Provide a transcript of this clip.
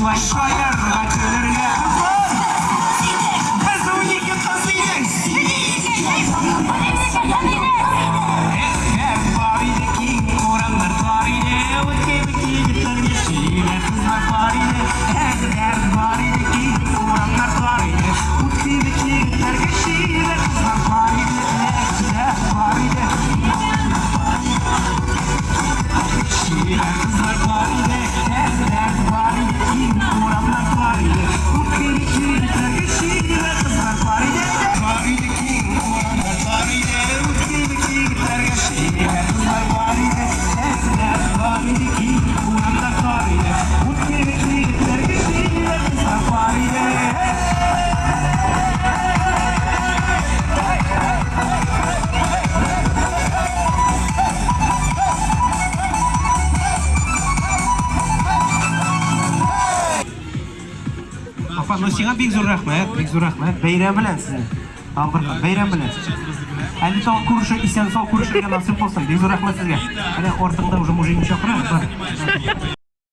большая Апа, ну бик зур рәхмәт, бик зур рәхмәт. Бәйрәм белән сезне. бәйрәм белән. исән булсын. Бик зур рәхмәт сезгә. ортыңда уже мужик